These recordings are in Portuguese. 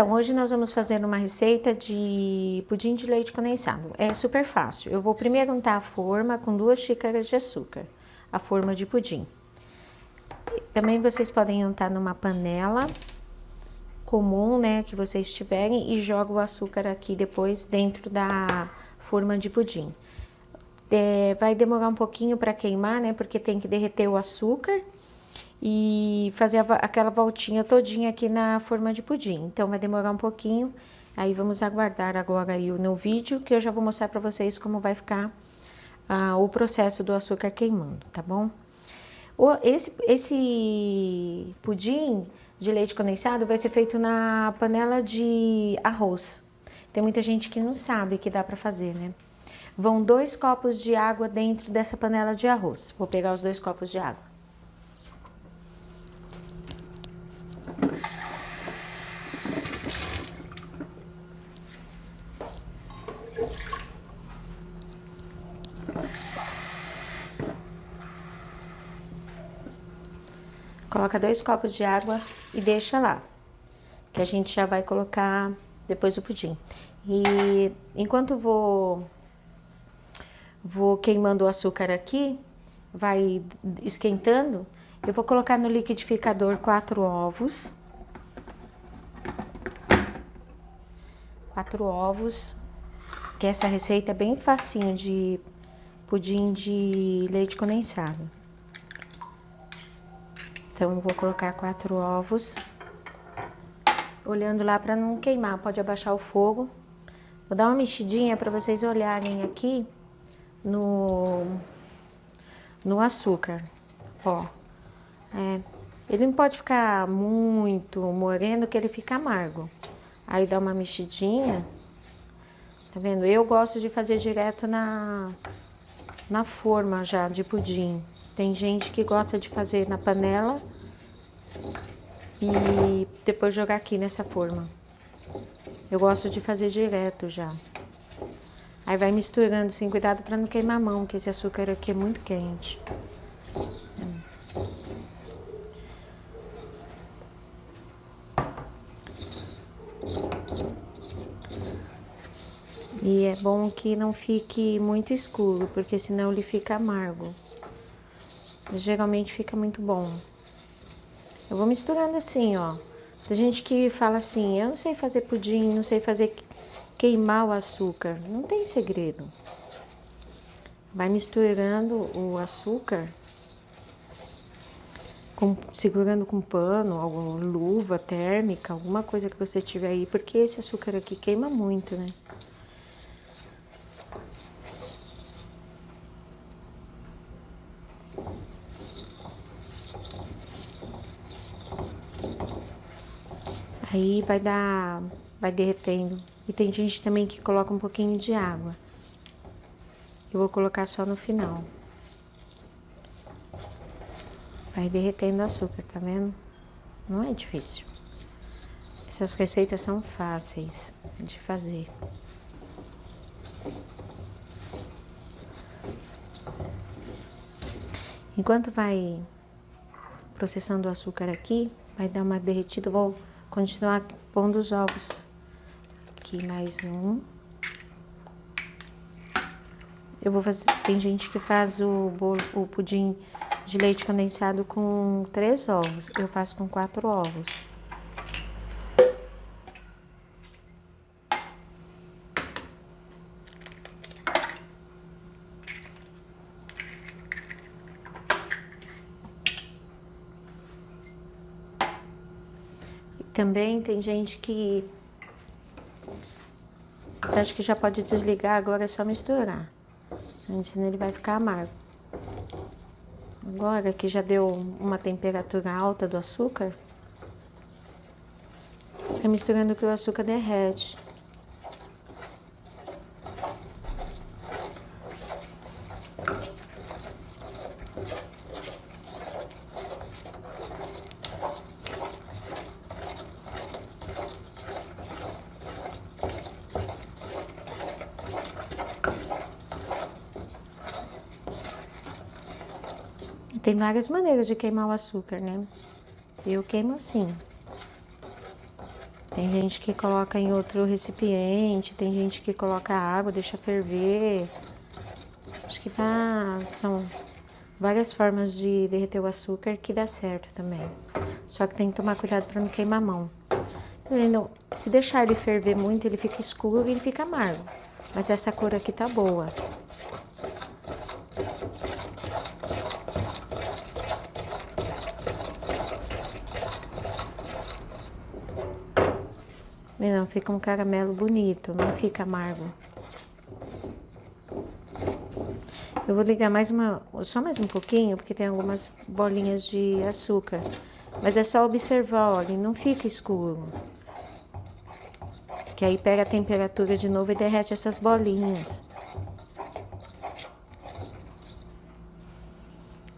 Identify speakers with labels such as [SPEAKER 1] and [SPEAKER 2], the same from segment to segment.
[SPEAKER 1] Então, hoje nós vamos fazer uma receita de pudim de leite condensado. É super fácil. Eu vou primeiro untar a forma com duas xícaras de açúcar, a forma de pudim. Também vocês podem untar numa panela comum, né, que vocês tiverem e joga o açúcar aqui depois dentro da forma de pudim. É, vai demorar um pouquinho para queimar, né, porque tem que derreter o açúcar e fazer aquela voltinha todinha aqui na forma de pudim. Então, vai demorar um pouquinho, aí vamos aguardar agora aí no vídeo, que eu já vou mostrar para vocês como vai ficar ah, o processo do açúcar queimando, tá bom? O, esse, esse pudim de leite condensado vai ser feito na panela de arroz. Tem muita gente que não sabe que dá para fazer, né? Vão dois copos de água dentro dessa panela de arroz. Vou pegar os dois copos de água. Coloca dois copos de água e deixa lá. Que a gente já vai colocar depois o pudim. E enquanto vou, vou queimando o açúcar aqui, vai esquentando, eu vou colocar no liquidificador quatro ovos. Quatro ovos, que essa receita é bem facinho de pudim de leite condensado. Então, eu vou colocar quatro ovos. Olhando lá para não queimar, pode abaixar o fogo. Vou dar uma mexidinha para vocês olharem aqui no, no açúcar, ó. É, ele não pode ficar muito moreno que ele fica amargo. Aí dá uma mexidinha, tá vendo? Eu gosto de fazer direto na, na forma já de pudim. Tem gente que gosta de fazer na panela e depois jogar aqui nessa forma. Eu gosto de fazer direto já. Aí vai misturando, assim, cuidado para não queimar a mão, que esse açúcar aqui é muito quente. E é bom que não fique muito escuro, porque senão ele fica amargo. Geralmente fica muito bom. Eu vou misturando assim, ó. Tem gente que fala assim, eu não sei fazer pudim, não sei fazer queimar o açúcar. Não tem segredo. Vai misturando o açúcar, com, segurando com pano, alguma luva térmica, alguma coisa que você tiver aí, porque esse açúcar aqui queima muito, né? Aí vai dar, vai derretendo. E tem gente também que coloca um pouquinho de água. Eu vou colocar só no final. Vai derretendo o açúcar, tá vendo? Não é difícil. Essas receitas são fáceis de fazer. Enquanto vai processando o açúcar aqui, vai dar uma derretida, vou continuar pondo os ovos. Aqui mais um. Eu vou fazer, tem gente que faz o bolo, o pudim de leite condensado com três ovos. Eu faço com quatro ovos. Também tem gente que acha que já pode desligar, agora é só misturar. Senão ele vai ficar amargo. Agora que já deu uma temperatura alta do açúcar, é misturando que o açúcar derrete. Tem várias maneiras de queimar o açúcar, né? Eu queimo assim. Tem gente que coloca em outro recipiente, tem gente que coloca água, deixa ferver. Acho que tá. São várias formas de derreter o açúcar que dá certo também. Só que tem que tomar cuidado para não queimar a mão. Não, se deixar ele ferver muito, ele fica escuro e ele fica amargo. Mas essa cor aqui tá boa. Não, fica um caramelo bonito, não fica amargo. Eu vou ligar mais uma, só mais um pouquinho, porque tem algumas bolinhas de açúcar. Mas é só observar, olha, não fica escuro. Que aí pega a temperatura de novo e derrete essas bolinhas.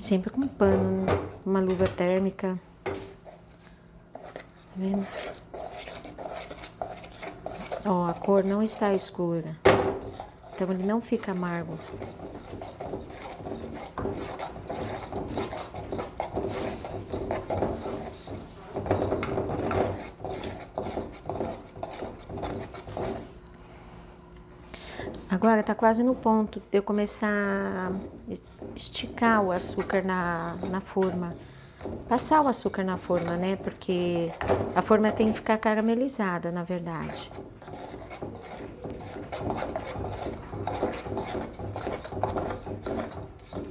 [SPEAKER 1] Sempre com pano, uma luva térmica. Tá vendo? Ó, a cor não está escura. Então ele não fica amargo. Agora tá quase no ponto de eu começar a esticar o açúcar na, na forma. Passar o açúcar na forma, né? Porque a forma tem que ficar caramelizada, na verdade.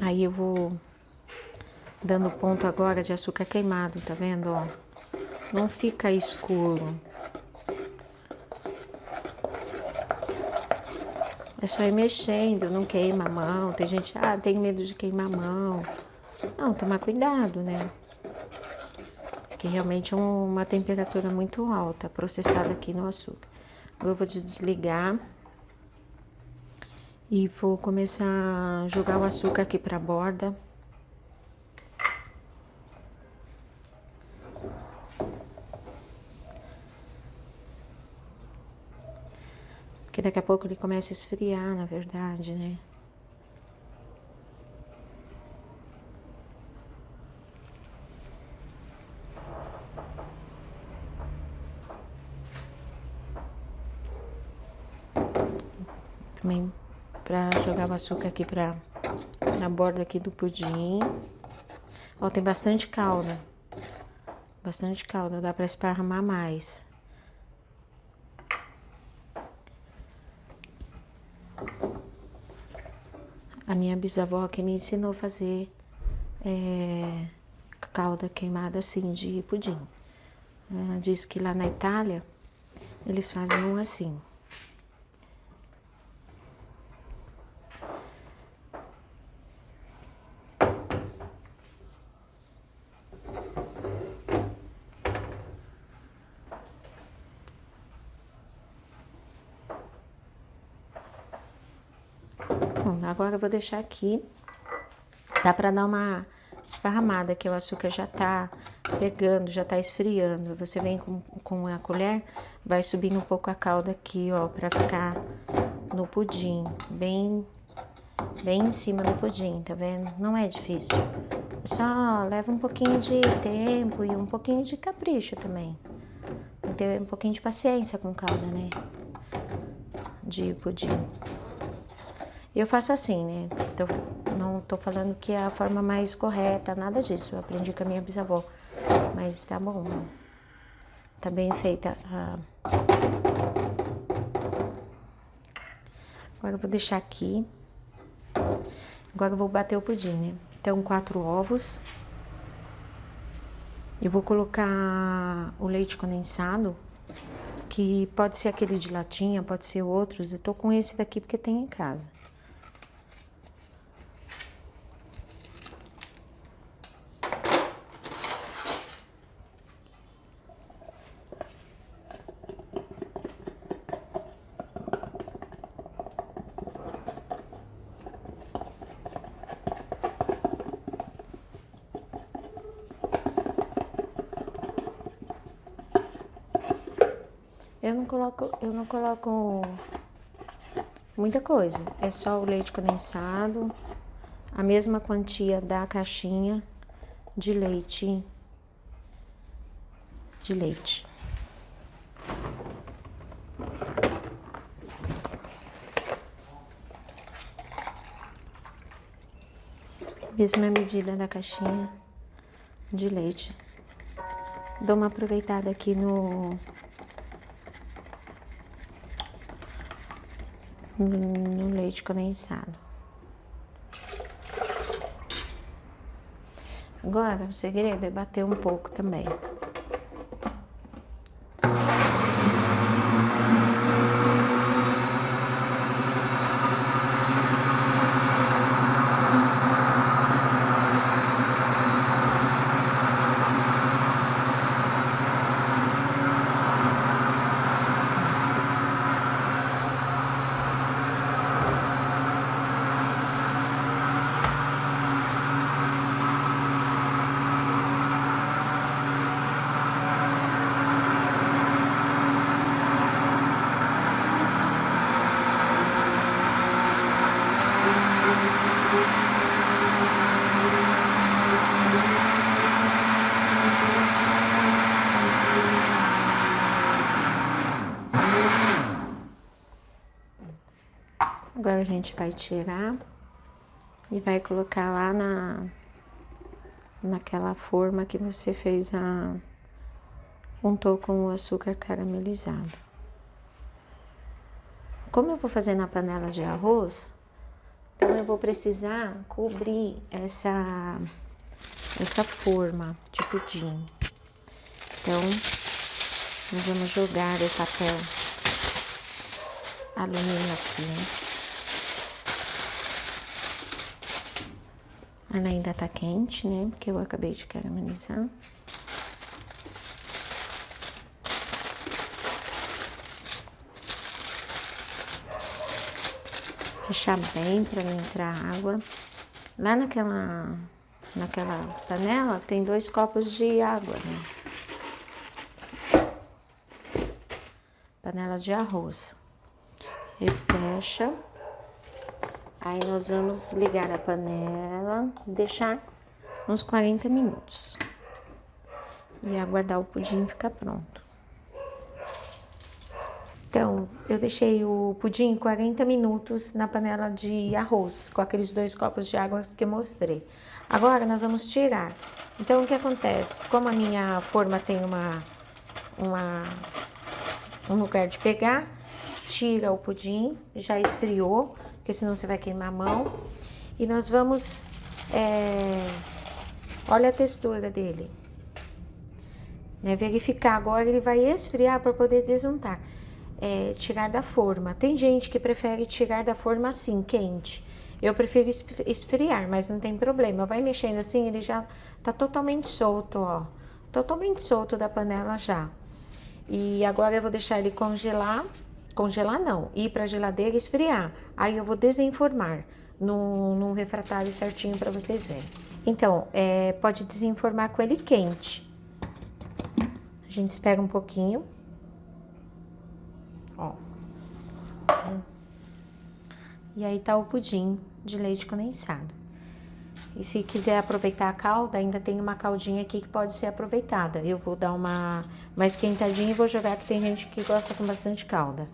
[SPEAKER 1] Aí eu vou dando ponto agora de açúcar queimado, tá vendo, ó? Não fica escuro. É só ir mexendo, não queima a mão. Tem gente, ah, tem medo de queimar a mão. Não, tomar cuidado, né? Que realmente é uma temperatura muito alta, processada aqui no açúcar. Eu vou desligar. E vou começar a jogar o açúcar aqui pra borda. Porque daqui a pouco ele começa a esfriar, na verdade, né? Também pra jogar o açúcar aqui pra, na borda aqui do pudim. Ó, tem bastante calda. Bastante calda, dá pra esparramar mais. a minha bisavó que me ensinou a fazer é, calda queimada assim de pudim. Ela diz que lá na Itália eles fazem um assim. Agora eu vou deixar aqui. Dá pra dar uma esparramada, que o açúcar já tá pegando, já tá esfriando. Você vem com, com a colher, vai subindo um pouco a calda aqui, ó, pra ficar no pudim, bem, bem em cima do pudim, tá vendo? Não é difícil. Só leva um pouquinho de tempo e um pouquinho de capricho também. Tem que ter um pouquinho de paciência com calda, né? De pudim. Eu faço assim, né? Então, não tô falando que é a forma mais correta, nada disso. Eu aprendi com a minha bisavó. Mas tá bom. Tá bem feita. Agora eu vou deixar aqui. Agora eu vou bater o pudim, né? Então, quatro ovos. Eu vou colocar o leite condensado, que pode ser aquele de latinha, pode ser outros. Eu tô com esse daqui porque tem em casa. Eu não coloco, eu não coloco muita coisa. É só o leite condensado, a mesma quantia da caixinha de leite de leite. Mesma medida da caixinha de leite. Dou uma aproveitada aqui no No leite condensado. Agora, o segredo é bater um pouco também. Agora a gente vai tirar e vai colocar lá na naquela forma que você fez a untou com o açúcar caramelizado. Como eu vou fazer na panela de arroz, então eu vou precisar cobrir essa essa forma de pudim. Então, nós vamos jogar o papel alumínio aqui, né? Ela ainda tá quente, né? Porque eu acabei de caramelizar. Fechar bem para não entrar água. Lá naquela, naquela panela tem dois copos de água, né? Panela de arroz. E fecha. Aí nós vamos ligar a panela, deixar uns 40 minutos. E aguardar o pudim ficar pronto. Então, eu deixei o pudim 40 minutos na panela de arroz, com aqueles dois copos de água que eu mostrei. Agora, nós vamos tirar. Então, o que acontece? Como a minha forma tem uma, uma, um lugar de pegar, tira o pudim, já esfriou porque senão você vai queimar a mão. E nós vamos... É, olha a textura dele. Né? Verificar agora, ele vai esfriar para poder desuntar. É, tirar da forma. Tem gente que prefere tirar da forma assim, quente. Eu prefiro esfriar, mas não tem problema. Vai mexendo assim, ele já tá totalmente solto, ó. Totalmente solto da panela já. E agora eu vou deixar ele congelar Congelar não, ir para a geladeira e esfriar. Aí eu vou desenformar num, refratário certinho para vocês verem. Então, é, pode desenformar com ele quente. A gente espera um pouquinho. Ó. E aí tá o pudim de leite condensado. E se quiser aproveitar a calda, ainda tem uma caldinha aqui que pode ser aproveitada. Eu vou dar uma, uma esquentadinha e vou jogar, que tem gente que gosta com bastante calda.